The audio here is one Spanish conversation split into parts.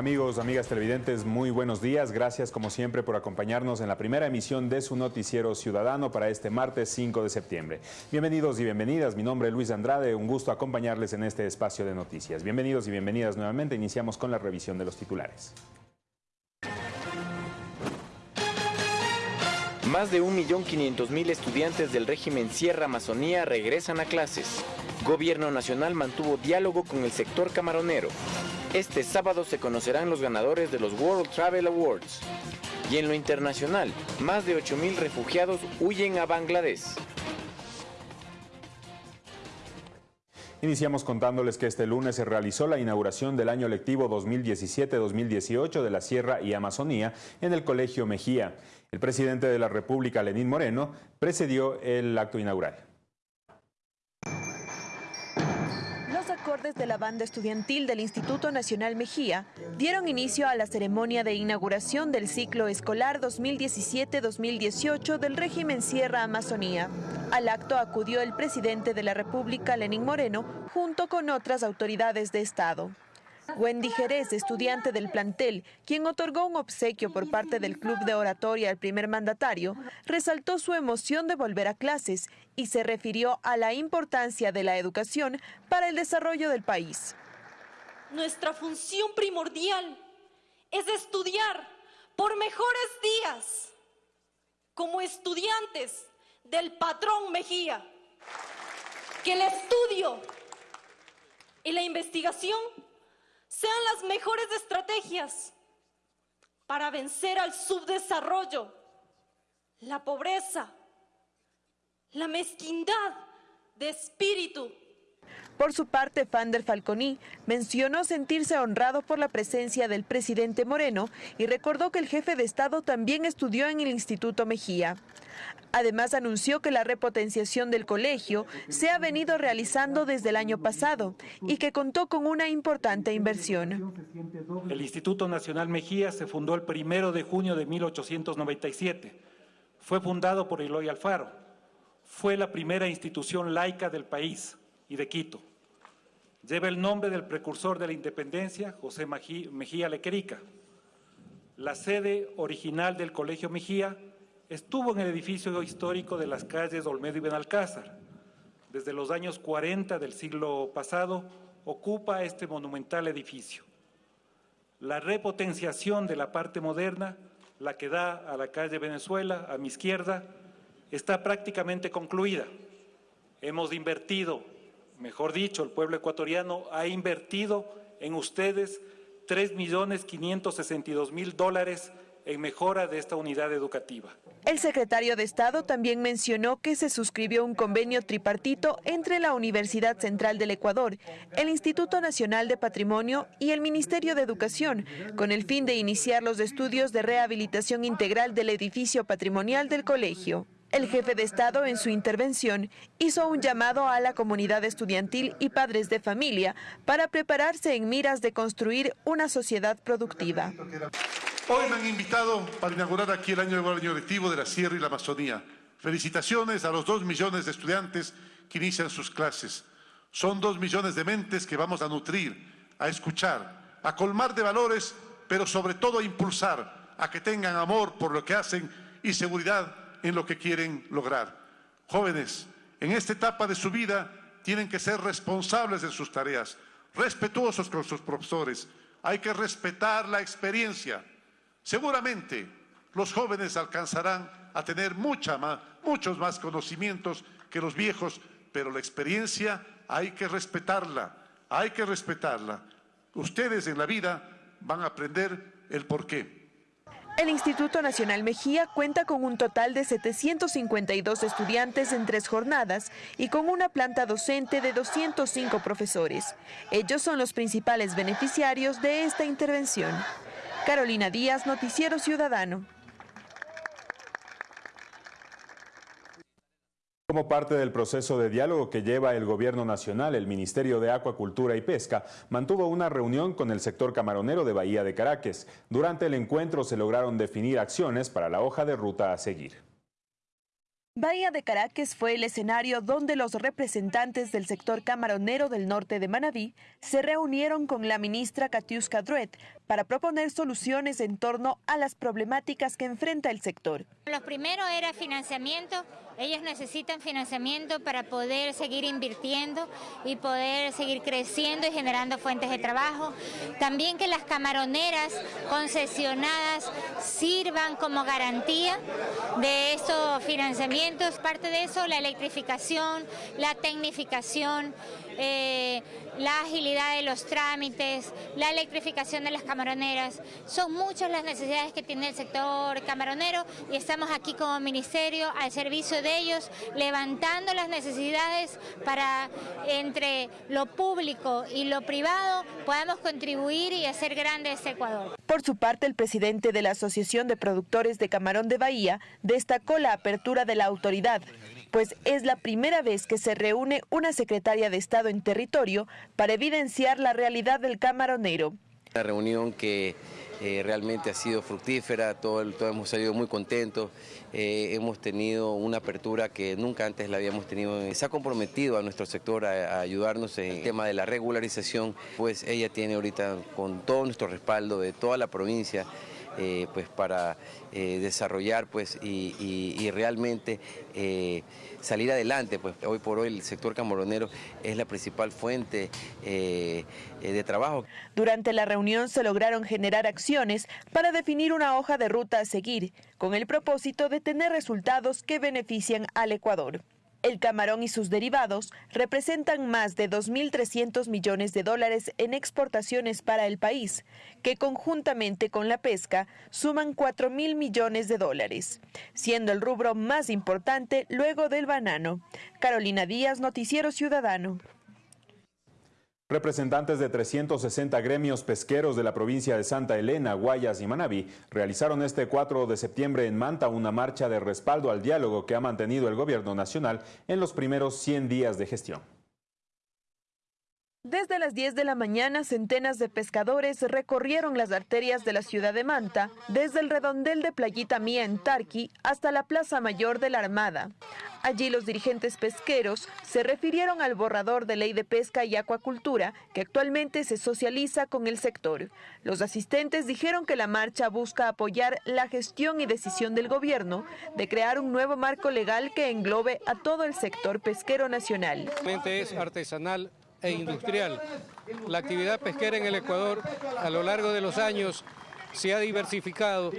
Amigos, amigas televidentes, muy buenos días. Gracias como siempre por acompañarnos en la primera emisión de su noticiero ciudadano para este martes 5 de septiembre. Bienvenidos y bienvenidas. Mi nombre es Luis Andrade. Un gusto acompañarles en este espacio de noticias. Bienvenidos y bienvenidas nuevamente. Iniciamos con la revisión de los titulares. Más de 1.500.000 estudiantes del régimen Sierra Amazonía regresan a clases. Gobierno Nacional mantuvo diálogo con el sector camaronero. Este sábado se conocerán los ganadores de los World Travel Awards. Y en lo internacional, más de 8.000 refugiados huyen a Bangladesh. Iniciamos contándoles que este lunes se realizó la inauguración del año lectivo 2017-2018 de la Sierra y Amazonía en el Colegio Mejía. El presidente de la República, Lenín Moreno, precedió el acto inaugural. De la banda estudiantil del Instituto Nacional Mejía dieron inicio a la ceremonia de inauguración del ciclo escolar 2017-2018 del régimen Sierra Amazonía. Al acto acudió el presidente de la República, Lenín Moreno, junto con otras autoridades de Estado. Wendy Jerez, estudiante del plantel, quien otorgó un obsequio por parte del Club de Oratoria al primer mandatario, resaltó su emoción de volver a clases y se refirió a la importancia de la educación para el desarrollo del país. Nuestra función primordial es estudiar por mejores días como estudiantes del patrón Mejía. Que el estudio y la investigación sean las mejores estrategias para vencer al subdesarrollo, la pobreza, la mezquindad de espíritu. Por su parte, Fander Falconi mencionó sentirse honrado por la presencia del presidente Moreno y recordó que el jefe de Estado también estudió en el Instituto Mejía. Además, anunció que la repotenciación del colegio se ha venido realizando desde el año pasado y que contó con una importante inversión. El Instituto Nacional Mejía se fundó el primero de junio de 1897. Fue fundado por Eloy Alfaro. Fue la primera institución laica del país y de Quito. Lleva el nombre del precursor de la independencia, José Mejía Lequerica. La sede original del Colegio Mejía Estuvo en el edificio histórico de las calles Olmedo y Benalcázar. Desde los años 40 del siglo pasado ocupa este monumental edificio. La repotenciación de la parte moderna, la que da a la calle Venezuela, a mi izquierda, está prácticamente concluida. Hemos invertido, mejor dicho, el pueblo ecuatoriano ha invertido en ustedes 3.562.000 dólares en mejora de esta unidad educativa. El secretario de Estado también mencionó que se suscribió un convenio tripartito entre la Universidad Central del Ecuador, el Instituto Nacional de Patrimonio y el Ministerio de Educación, con el fin de iniciar los estudios de rehabilitación integral del edificio patrimonial del colegio. El jefe de Estado en su intervención hizo un llamado a la comunidad estudiantil y padres de familia para prepararse en miras de construir una sociedad productiva. Hoy me han invitado para inaugurar aquí el año, año lectivo de la Sierra y la Amazonía. Felicitaciones a los dos millones de estudiantes que inician sus clases. Son dos millones de mentes que vamos a nutrir, a escuchar, a colmar de valores, pero sobre todo a impulsar, a que tengan amor por lo que hacen y seguridad en lo que quieren lograr. Jóvenes, en esta etapa de su vida tienen que ser responsables de sus tareas, respetuosos con sus profesores. Hay que respetar la experiencia Seguramente los jóvenes alcanzarán a tener muchos más conocimientos que los viejos, pero la experiencia hay que respetarla, hay que respetarla. Ustedes en la vida van a aprender el porqué. El Instituto Nacional Mejía cuenta con un total de 752 estudiantes en tres jornadas y con una planta docente de 205 profesores. Ellos son los principales beneficiarios de esta intervención. Carolina Díaz, Noticiero Ciudadano. Como parte del proceso de diálogo que lleva el Gobierno Nacional, el Ministerio de Acuacultura y Pesca mantuvo una reunión con el sector camaronero de Bahía de Caracas. Durante el encuentro se lograron definir acciones para la hoja de ruta a seguir. Bahía de Caracas fue el escenario donde los representantes del sector camaronero del norte de Manabí se reunieron con la ministra Katiuska Druet para proponer soluciones en torno a las problemáticas que enfrenta el sector. Lo primero era financiamiento. Ellos necesitan financiamiento para poder seguir invirtiendo y poder seguir creciendo y generando fuentes de trabajo. También que las camaroneras concesionadas sirvan como garantía de estos financiamientos. Parte de eso, la electrificación, la tecnificación, eh, la agilidad de los trámites, la electrificación de las camaroneras. Son muchas las necesidades que tiene el sector camaronero y estamos aquí como ministerio al servicio de ellos, levantando las necesidades para entre lo público y lo privado podamos contribuir y hacer grande este Ecuador. Por su parte, el presidente de la Asociación de Productores de Camarón de Bahía destacó la apertura de la autoridad pues es la primera vez que se reúne una secretaria de Estado en territorio para evidenciar la realidad del camaronero. Una reunión que eh, realmente ha sido fructífera, todos hemos salido muy contentos, eh, hemos tenido una apertura que nunca antes la habíamos tenido. Se ha comprometido a nuestro sector a, ayudarnos en el tema de la regularización, pues ella tiene ahorita con todo nuestro respaldo de toda la provincia eh, pues para eh, desarrollar pues, y, realmente eh, salir adelante. Pues hoy por hoy el sector camaronero es la principal fuente de trabajo. Durante la reunión se lograron generar acciones para definir una hoja de ruta a seguir, con el propósito de tener resultados que benefician al Ecuador. El camarón y sus derivados representan más de 2.300 millones de dólares en exportaciones para el país, que conjuntamente con la pesca suman 4.000 millones de dólares, siendo el rubro más importante luego del banano. Carolina Díaz, Noticiero Ciudadano. Representantes de 360 gremios pesqueros de la provincia de Santa Elena, Guayas y Manabí realizaron este 4 de septiembre en Manta una marcha de respaldo al diálogo que ha mantenido el gobierno nacional en los primeros 100 días de gestión. Desde las 10 de la mañana, centenas de pescadores recorrieron las arterias de la ciudad de Manta, desde el redondel de Playita Mía en Tarqui hasta la Plaza Mayor de la Armada. Allí los dirigentes pesqueros se refirieron al borrador de ley de pesca y acuacultura que actualmente se socializa con el sector. Los asistentes dijeron que la marcha busca apoyar la gestión y decisión del gobierno de crear un nuevo marco legal que englobe a todo el sector pesquero nacional. Es artesanal e industrial. La actividad pesquera en el Ecuador a lo largo de los años se ha diversificado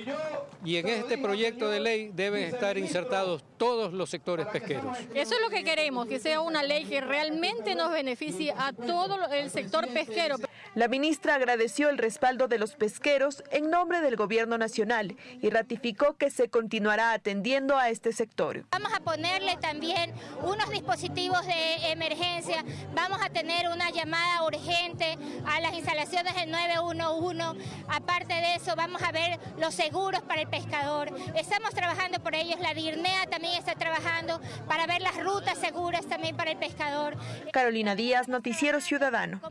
y en este proyecto de ley deben estar insertados todos los sectores pesqueros. Eso es lo que queremos, que sea una ley que realmente nos beneficie a todo el sector pesquero. La ministra agradeció el respaldo de los pesqueros en nombre del gobierno nacional y ratificó que se continuará atendiendo a este sector. Vamos a ponerle también unos dispositivos de emergencia, vamos a tener una llamada urgente a las instalaciones del 911, aparte de eso vamos a ver los seguros para el pescador, estamos trabajando por ellos, la DIRNEA también está trabajando para ver las rutas seguras también para el pescador. Carolina Díaz, Noticiero Ciudadano.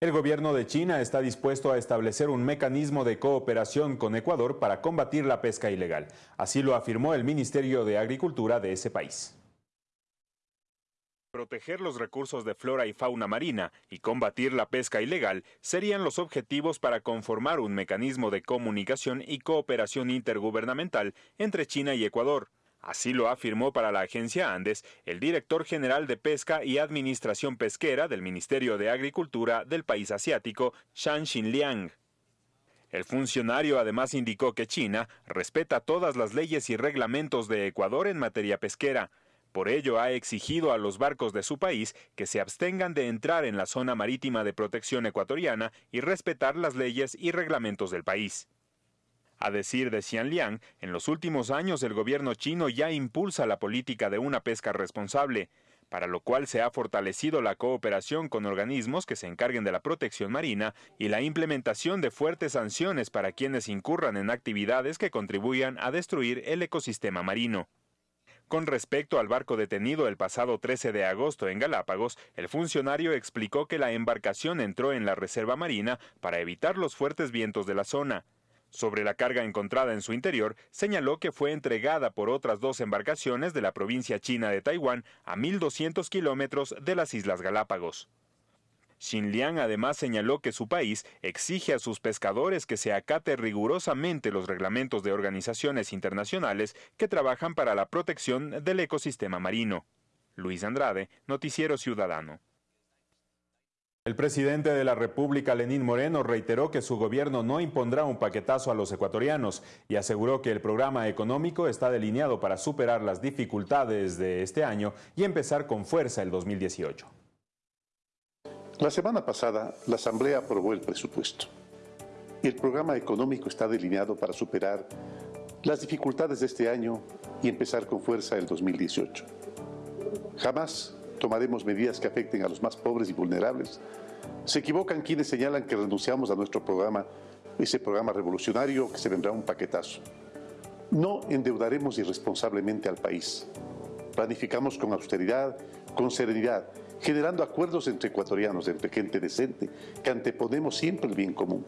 El gobierno de China está dispuesto a establecer un mecanismo de cooperación con Ecuador para combatir la pesca ilegal. Así lo afirmó el Ministerio de Agricultura de ese país. Proteger los recursos de flora y fauna marina y combatir la pesca ilegal serían los objetivos para conformar un mecanismo de comunicación y cooperación intergubernamental entre China y Ecuador. Así lo afirmó para la agencia Andes el director general de Pesca y Administración Pesquera del Ministerio de Agricultura del país asiático, Shan Xinliang. El funcionario además indicó que China respeta todas las leyes y reglamentos de Ecuador en materia pesquera. Por ello ha exigido a los barcos de su país que se abstengan de entrar en la zona marítima de protección ecuatoriana y respetar las leyes y reglamentos del país. A decir de Xianliang, en los últimos años el gobierno chino ya impulsa la política de una pesca responsable, para lo cual se ha fortalecido la cooperación con organismos que se encarguen de la protección marina y la implementación de fuertes sanciones para quienes incurran en actividades que contribuyan a destruir el ecosistema marino. Con respecto al barco detenido el pasado 13 de agosto en Galápagos, el funcionario explicó que la embarcación entró en la reserva marina para evitar los fuertes vientos de la zona. Sobre la carga encontrada en su interior, señaló que fue entregada por otras dos embarcaciones de la provincia china de Taiwán a 1.200 kilómetros de las Islas Galápagos. Xin Liang además señaló que su país exige a sus pescadores que se acate rigurosamente los reglamentos de organizaciones internacionales que trabajan para la protección del ecosistema marino. Luis Andrade, Noticiero Ciudadano. El presidente de la República, Lenín Moreno, reiteró que su gobierno no impondrá un paquetazo a los ecuatorianos y aseguró que el programa económico está delineado para superar las dificultades de este año y empezar con fuerza el 2018. La semana pasada, la Asamblea aprobó el presupuesto. El programa económico está delineado para superar las dificultades de este año y empezar con fuerza el 2018. Jamás tomaremos medidas que afecten a los más pobres y vulnerables. Se equivocan quienes señalan que renunciamos a nuestro programa, ese programa revolucionario que se vendrá un paquetazo. No endeudaremos irresponsablemente al país. Planificamos con austeridad, con serenidad, generando acuerdos entre ecuatorianos, entre gente decente, que anteponemos siempre el bien común.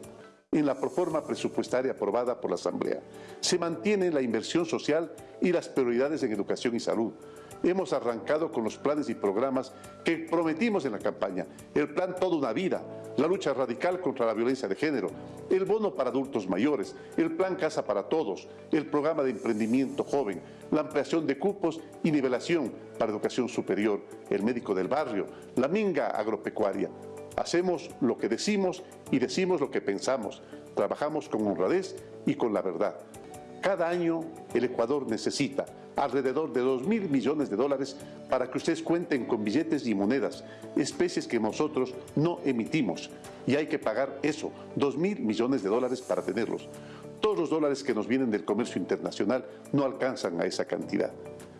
En la proforma presupuestaria aprobada por la Asamblea se mantiene la inversión social y las prioridades en educación y salud, hemos arrancado con los planes y programas que prometimos en la campaña. El plan Toda una Vida, la lucha radical contra la violencia de género, el bono para adultos mayores, el plan Casa para Todos, el programa de emprendimiento joven, la ampliación de cupos y nivelación para educación superior, el médico del barrio, la minga agropecuaria. Hacemos lo que decimos y decimos lo que pensamos. Trabajamos con honradez y con la verdad. Cada año el Ecuador necesita alrededor de 2 mil millones de dólares para que ustedes cuenten con billetes y monedas, especies que nosotros no emitimos. Y hay que pagar eso, 2 mil millones de dólares para tenerlos. Todos los dólares que nos vienen del comercio internacional no alcanzan a esa cantidad.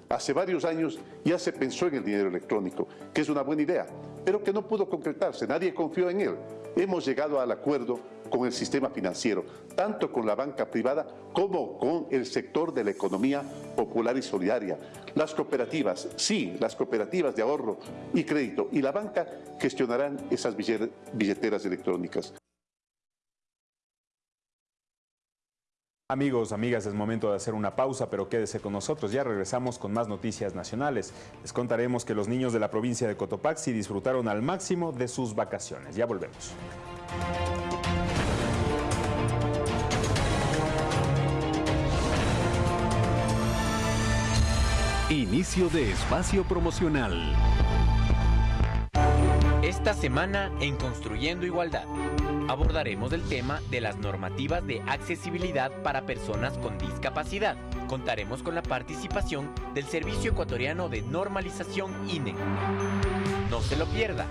Hace varios años ya se pensó en el dinero electrónico, que es una buena idea, pero que no pudo concretarse, nadie confió en él. Hemos llegado al acuerdo con el sistema financiero, tanto con la banca privada como con el sector de la economía popular y solidaria. Las cooperativas, sí, las cooperativas de ahorro y crédito y la banca gestionarán esas billeteras electrónicas. Amigos, amigas, es momento de hacer una pausa, pero quédese con nosotros. Ya regresamos con más noticias nacionales. Les contaremos que los niños de la provincia de Cotopaxi disfrutaron al máximo de sus vacaciones. Ya volvemos. Inicio de espacio promocional. Esta semana en Construyendo Igualdad abordaremos el tema de las normativas de accesibilidad para personas con discapacidad. Contaremos con la participación del Servicio Ecuatoriano de Normalización INE. No se lo pierda,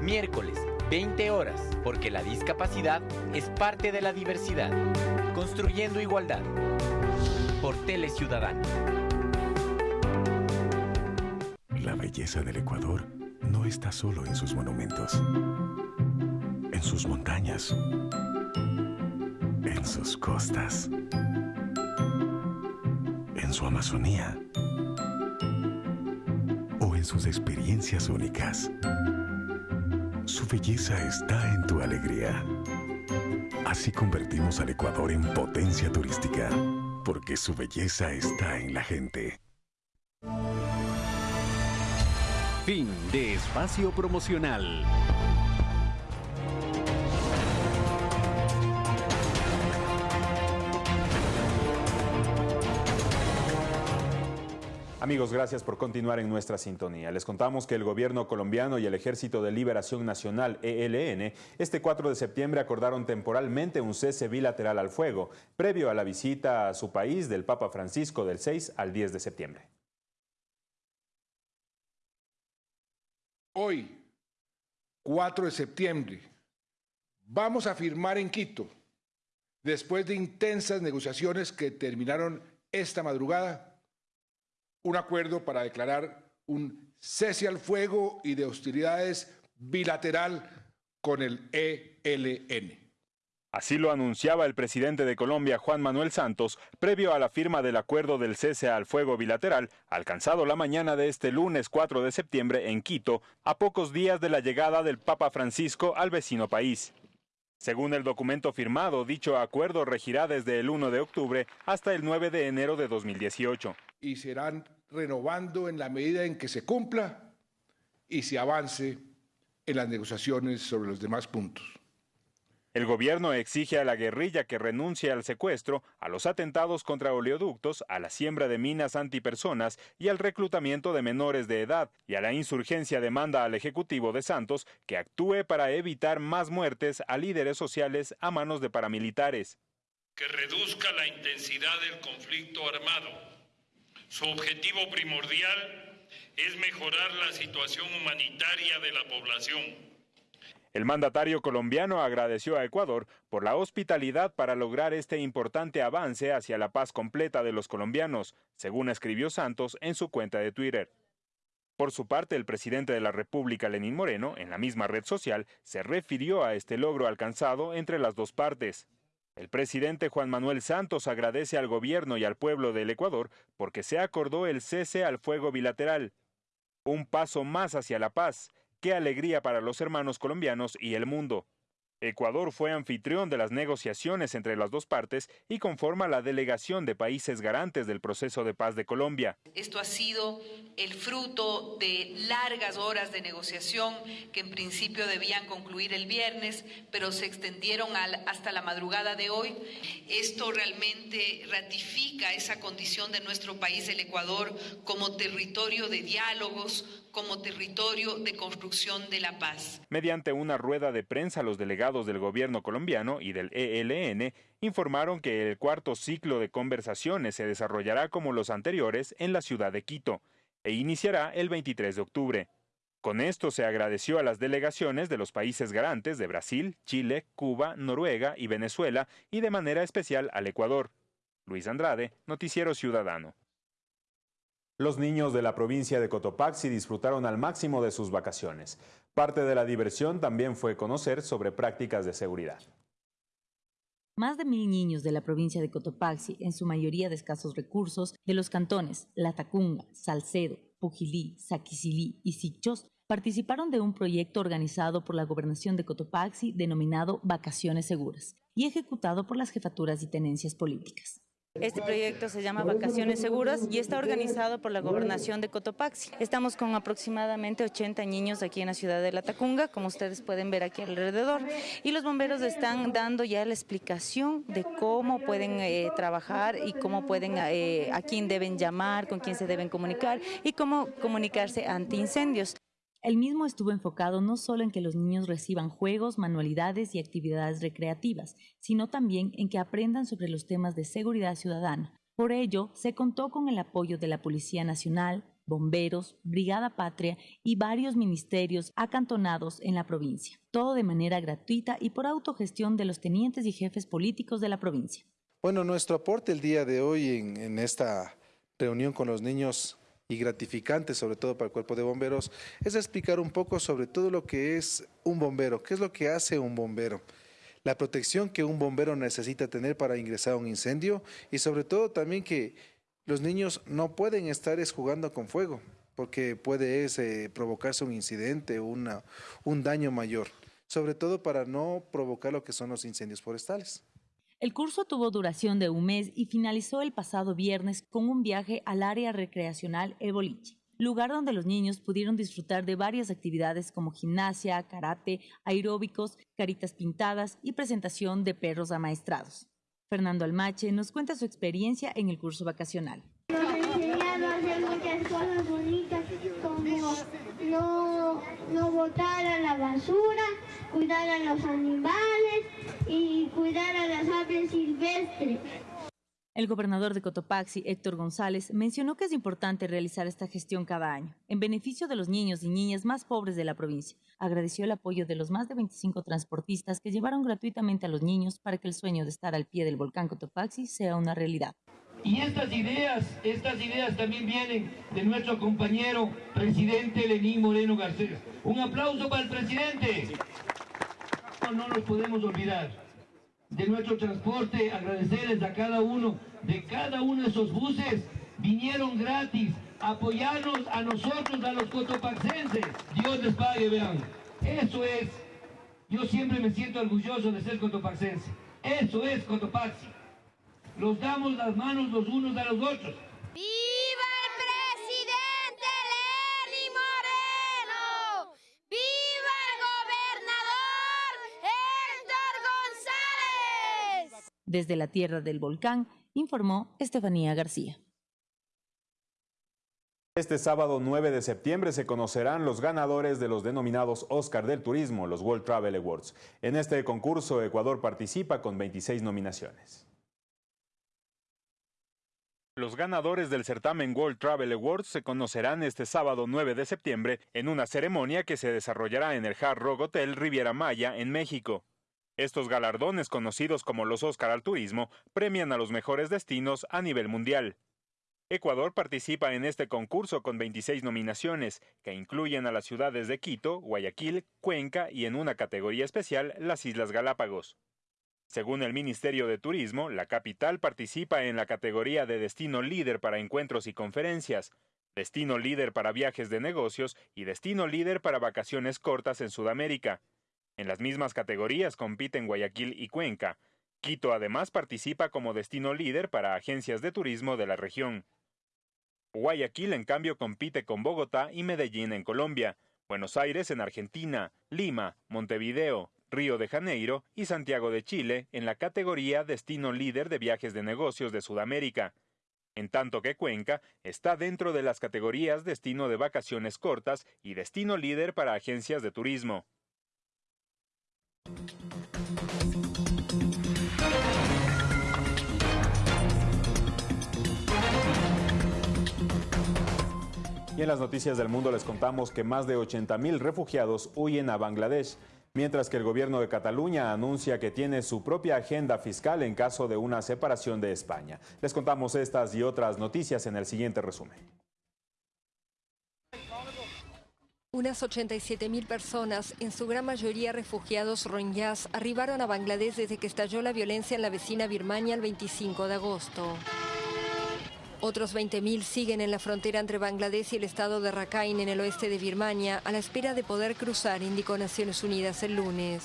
miércoles 20 horas, porque la discapacidad es parte de la diversidad. Construyendo Igualdad por Tele Ciudadano. Belleza del Ecuador no está solo en sus monumentos, en sus montañas, en sus costas, en su Amazonía o en sus experiencias únicas. Su belleza está en tu alegría. Así convertimos al Ecuador en potencia turística, porque su belleza está en la gente. Fin de espacio promocional. Amigos, gracias por continuar en nuestra sintonía. Les contamos que el gobierno colombiano y el Ejército de Liberación Nacional, ELN, este 4 de septiembre acordaron temporalmente un cese bilateral al fuego, previo a la visita a su país del Papa Francisco del 6 al 10 de septiembre. Hoy, 4 de septiembre, vamos a firmar en Quito, después de intensas negociaciones que terminaron esta madrugada, un acuerdo para declarar un cese al fuego y de hostilidades bilateral con el ELN. Así lo anunciaba el presidente de Colombia, Juan Manuel Santos, previo a la firma del acuerdo del cese al fuego bilateral, alcanzado la mañana de este lunes 4 de septiembre en Quito, a pocos días de la llegada del Papa Francisco al vecino país. Según el documento firmado, dicho acuerdo regirá desde el 1 de octubre hasta el 9 de enero de 2018. Y serán renovando en la medida en que se cumpla y se avance en las negociaciones sobre los demás puntos. El gobierno exige a la guerrilla que renuncie al secuestro, a los atentados contra oleoductos, a la siembra de minas antipersonas y al reclutamiento de menores de edad, y a la insurgencia demanda al Ejecutivo de Santos que actúe para evitar más muertes a líderes sociales a manos de paramilitares. Que reduzca la intensidad del conflicto armado. Su objetivo primordial es mejorar la situación humanitaria de la población el mandatario colombiano agradeció a Ecuador por la hospitalidad para lograr este importante avance hacia la paz completa de los colombianos, según escribió Santos en su cuenta de Twitter. Por su parte, el presidente de la República, Lenín Moreno, en la misma red social, se refirió a este logro alcanzado entre las dos partes. El presidente Juan Manuel Santos agradece al gobierno y al pueblo del Ecuador porque se acordó el cese al fuego bilateral. Un paso más hacia la paz, Qué alegría para los hermanos colombianos y el mundo. Ecuador fue anfitrión de las negociaciones entre las dos partes y conforma la delegación de países garantes del proceso de paz de Colombia. Esto ha sido el fruto de largas horas de negociación que en principio debían concluir el viernes, pero se extendieron hasta la madrugada de hoy. Esto realmente ratifica esa condición de nuestro país, el Ecuador, como territorio de diálogos, como territorio de construcción de la paz. Mediante una rueda de prensa, los delegados del gobierno colombiano y del ELN informaron que el cuarto ciclo de conversaciones se desarrollará como los anteriores en la ciudad de Quito e iniciará el 23 de octubre. Con esto se agradeció a las delegaciones de los países garantes de Brasil, Chile, Cuba, Noruega y Venezuela y de manera especial al Ecuador. Luis Andrade, Noticiero Ciudadano. Los niños de la provincia de Cotopaxi disfrutaron al máximo de sus vacaciones. Parte de la diversión también fue conocer sobre prácticas de seguridad. Más de mil niños de la provincia de Cotopaxi, en su mayoría de escasos recursos, de los cantones Latacunga, Salcedo, Pujilí, Saquicilí y Sichos, participaron de un proyecto organizado por la Gobernación de Cotopaxi denominado Vacaciones Seguras y ejecutado por las jefaturas y tenencias políticas. Este proyecto se llama Vacaciones Seguras y está organizado por la Gobernación de Cotopaxi. Estamos con aproximadamente 80 niños aquí en la ciudad de La Tacunga, como ustedes pueden ver aquí alrededor, y los bomberos están dando ya la explicación de cómo pueden eh, trabajar y cómo pueden, eh, a quién deben llamar, con quién se deben comunicar y cómo comunicarse ante incendios. El mismo estuvo enfocado no solo en que los niños reciban juegos, manualidades y actividades recreativas, sino también en que aprendan sobre los temas de seguridad ciudadana. Por ello, se contó con el apoyo de la Policía Nacional, bomberos, Brigada Patria y varios ministerios acantonados en la provincia, todo de manera gratuita y por autogestión de los tenientes y jefes políticos de la provincia. Bueno, nuestro aporte el día de hoy en, en esta reunión con los niños y gratificante, sobre todo para el cuerpo de bomberos, es explicar un poco sobre todo lo que es un bombero, qué es lo que hace un bombero, la protección que un bombero necesita tener para ingresar a un incendio y sobre todo también que los niños no pueden estar jugando con fuego porque puede provocarse un incidente o un daño mayor, sobre todo para no provocar lo que son los incendios forestales. El curso tuvo duración de un mes y finalizó el pasado viernes con un viaje al área recreacional Eboliche, lugar donde los niños pudieron disfrutar de varias actividades como gimnasia, karate, aeróbicos, caritas pintadas y presentación de perros amaestrados. Fernando Almache nos cuenta su experiencia en el curso vacacional. Nos enseñaron a hacer muchas cosas bonitas como no, no botar a la basura, cuidar a los animales y cuidar a las aves silvestres. El gobernador de Cotopaxi, Héctor González, mencionó que es importante realizar esta gestión cada año, en beneficio de los niños y niñas más pobres de la provincia. Agradeció el apoyo de los más de 25 transportistas que llevaron gratuitamente a los niños para que el sueño de estar al pie del volcán Cotopaxi sea una realidad. Y estas ideas, estas ideas también vienen de nuestro compañero presidente Lenín Moreno Garcés. Un aplauso para el presidente. No nos podemos olvidar de nuestro transporte, agradecerles a cada uno, de cada uno de esos buses, vinieron gratis, apoyarnos a nosotros, a los cotopaxenses. Dios les pague, vean. Eso es, yo siempre me siento orgulloso de ser cotopaxense. Eso es Cotopaxi los damos las manos los unos a los otros. ¡Viva el presidente Lenín Moreno! ¡Viva el Desde la tierra del volcán, informó Estefanía García. Este sábado 9 de septiembre se conocerán los ganadores de los denominados Oscar del Turismo, los World Travel Awards. En este concurso Ecuador participa con 26 nominaciones. Los ganadores del certamen World Travel Awards se conocerán este sábado 9 de septiembre en una ceremonia que se desarrollará en el Hard Rock Hotel Riviera Maya en México. Estos galardones, conocidos como los Oscar al Turismo, premian a los mejores destinos a nivel mundial. Ecuador participa en este concurso con 26 nominaciones, que incluyen a las ciudades de Quito, Guayaquil, Cuenca y en una categoría especial las Islas Galápagos. Según el Ministerio de Turismo, la capital participa en la categoría de destino líder para encuentros y conferencias, destino líder para viajes de negocios y destino líder para vacaciones cortas en Sudamérica. En las mismas categorías compiten Guayaquil y Cuenca. Quito además participa como destino líder para agencias de turismo de la región. Guayaquil, en cambio, compite con Bogotá y Medellín en Colombia, Buenos Aires en Argentina, Lima, Montevideo, Río de Janeiro y Santiago de Chile en la categoría Destino Líder de Viajes de Negocios de Sudamérica, en tanto que Cuenca está dentro de las categorías Destino de Vacaciones Cortas y Destino Líder para Agencias de Turismo. Y en las noticias del mundo les contamos que más de 80.000 refugiados huyen a Bangladesh, mientras que el gobierno de Cataluña anuncia que tiene su propia agenda fiscal en caso de una separación de España. Les contamos estas y otras noticias en el siguiente resumen. Unas 87.000 personas, en su gran mayoría refugiados rohingyas, arribaron a Bangladesh desde que estalló la violencia en la vecina Birmania el 25 de agosto. Otros 20.000 siguen en la frontera entre Bangladesh y el estado de Rakhine en el oeste de Birmania a la espera de poder cruzar, indicó Naciones Unidas el lunes.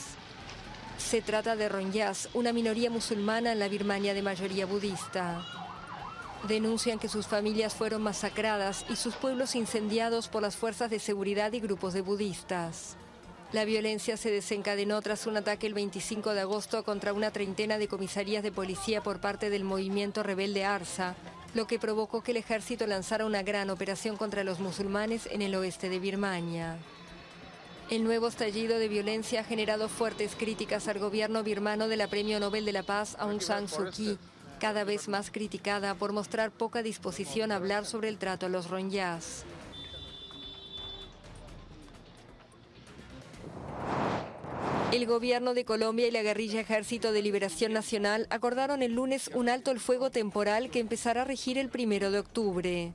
Se trata de Rohingyas, una minoría musulmana en la Birmania de mayoría budista. Denuncian que sus familias fueron masacradas y sus pueblos incendiados por las fuerzas de seguridad y grupos de budistas. La violencia se desencadenó tras un ataque el 25 de agosto contra una treintena de comisarías de policía por parte del movimiento rebelde ARSA, lo que provocó que el ejército lanzara una gran operación contra los musulmanes en el oeste de Birmania. El nuevo estallido de violencia ha generado fuertes críticas al gobierno birmano de la Premio Nobel de la Paz Aung San Suu Kyi, cada vez más criticada por mostrar poca disposición a hablar sobre el trato a los Rohingyas. El gobierno de Colombia y la guerrilla Ejército de Liberación Nacional acordaron el lunes un alto el fuego temporal que empezará a regir el primero de octubre.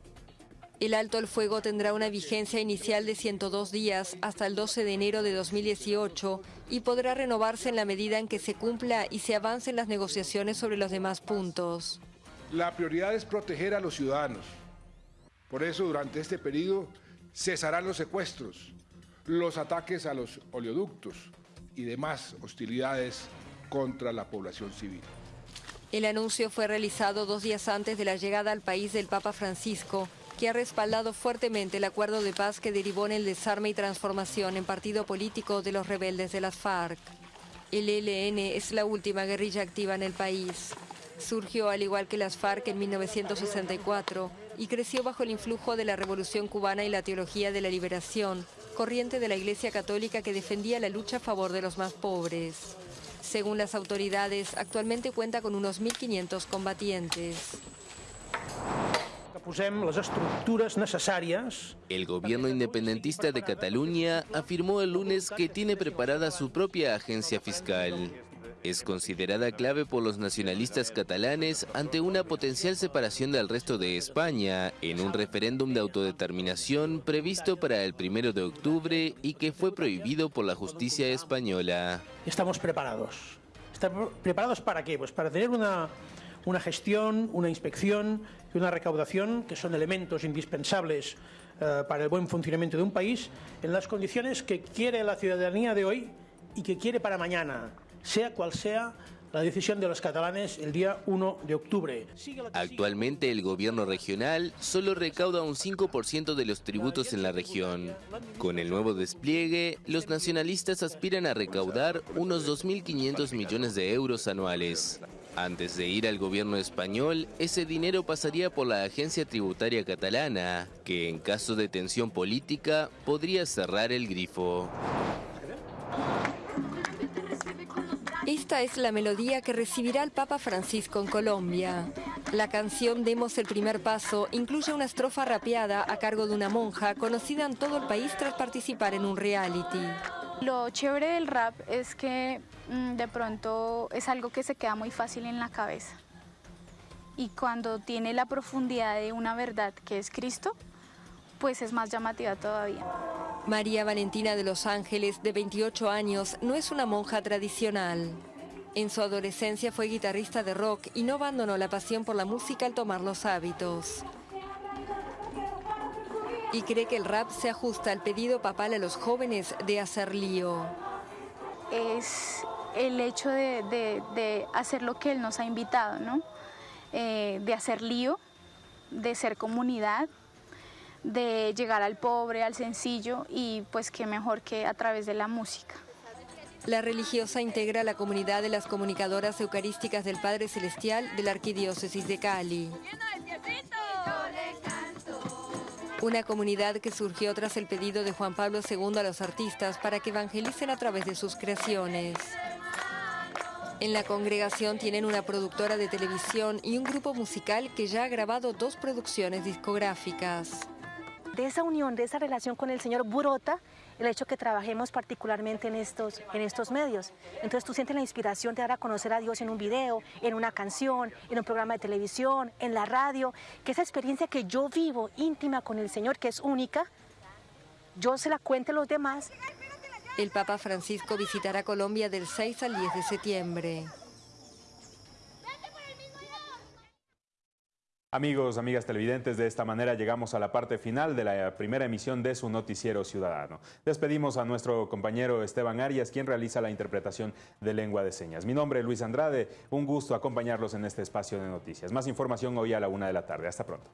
El alto el fuego tendrá una vigencia inicial de 102 días hasta el 12 de enero de 2018 y podrá renovarse en la medida en que se cumpla y se avance en las negociaciones sobre los demás puntos. La prioridad es proteger a los ciudadanos. Por eso, durante este periodo, cesarán los secuestros, los ataques a los oleoductos, y demás hostilidades contra la población civil. El anuncio fue realizado dos días antes de la llegada al país del Papa Francisco, que ha respaldado fuertemente el acuerdo de paz que derivó en el desarme y transformación en partido político de los rebeldes de las FARC. El ELN es la última guerrilla activa en el país. Surgió al igual que las FARC en 1964 y creció bajo el influjo de la Revolución cubana y la teología de la liberación, corriente de la Iglesia Católica que defendía la lucha a favor de los más pobres. Según las autoridades, actualmente cuenta con unos 1.500 combatientes. El gobierno independentista de Cataluña afirmó el lunes que tiene preparada su propia agencia fiscal es considerada clave por los nacionalistas catalanes ante una potencial separación del resto de España en un referéndum de autodeterminación previsto para el primero de octubre y que fue prohibido por la justicia española. Estamos preparados. ¿Estamos preparados para qué? Pues para tener una, una gestión, una inspección y una recaudación que son elementos indispensables eh, para el buen funcionamiento de un país en las condiciones que quiere la ciudadanía de hoy y que quiere para mañana sea cual sea la decisión de los catalanes el día 1 de octubre. Actualmente el gobierno regional solo recauda un 5% de los tributos en la región. Con el nuevo despliegue, los nacionalistas aspiran a recaudar unos 2.500 millones de euros anuales. Antes de ir al gobierno español, ese dinero pasaría por la agencia tributaria catalana, que en caso de tensión política podría cerrar el grifo. Esta es la melodía que recibirá el Papa Francisco en Colombia. La canción Demos el primer paso incluye una estrofa rapeada a cargo de una monja conocida en todo el país tras participar en un reality. Lo chévere del rap es que mm, de pronto es algo que se queda muy fácil en la cabeza. Y cuando tiene la profundidad de una verdad que es Cristo, pues es más llamativa todavía. María Valentina de Los Ángeles, de 28 años, no es una monja tradicional. En su adolescencia fue guitarrista de rock y no abandonó la pasión por la música al tomar los hábitos. Y cree que el rap se ajusta al pedido papal a los jóvenes de hacer lío. Es el hecho de, hacer lo que Él nos ha invitado, ¿no? Eh, de hacer lío, de ser comunidad, de llegar al pobre, al sencillo y pues qué mejor que a través de la música. La religiosa integra la comunidad de las comunicadoras eucarísticas del Padre Celestial de la Arquidiócesis de Cali. Una comunidad que surgió tras el pedido de Juan Pablo II a los artistas para que evangelicen a través de sus creaciones. En la congregación tienen una productora de televisión y un grupo musical que ya ha grabado dos producciones discográficas. De esa unión, de esa relación con el Señor brota el hecho que trabajemos particularmente en estos, en estos medios. Entonces tú sientes la inspiración de dar a conocer a Dios en un video, en una canción, en un programa de televisión, en la radio, que esa experiencia que yo vivo íntima con el Señor, que es única, yo se la cuente a los demás. El Papa Francisco visitará Colombia del 6 al 10 de septiembre. Amigos, amigas televidentes, de esta manera llegamos a la parte final de la primera emisión de su noticiero ciudadano. Despedimos a nuestro compañero Esteban Arias, quien realiza la interpretación de lengua de señas. Mi nombre es Luis Andrade, un gusto acompañarlos en este espacio de noticias. Más información hoy a la una de la tarde. Hasta pronto.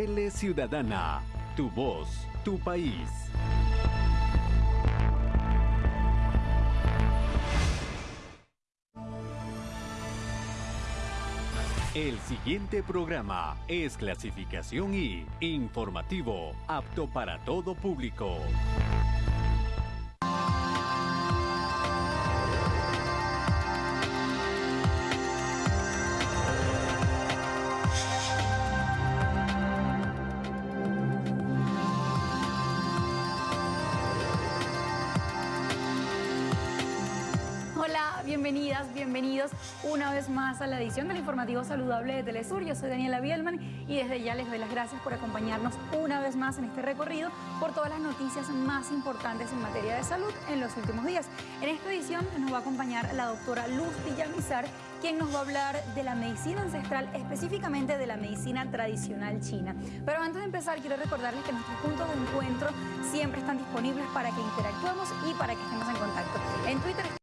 Tele Ciudadana, tu voz, tu país. El siguiente programa es clasificación y informativo, apto para todo público. Más a la edición del informativo saludable de Telesur. Yo soy Daniela Bielman y desde ya les doy las gracias por acompañarnos una vez más en este recorrido por todas las noticias más importantes en materia de salud en los últimos días. En esta edición nos va a acompañar la doctora Luz Villamizar, quien nos va a hablar de la medicina ancestral, específicamente de la medicina tradicional china. Pero antes de empezar, quiero recordarles que nuestros puntos de encuentro siempre están disponibles para que interactuemos y para que estemos en contacto. En Twitter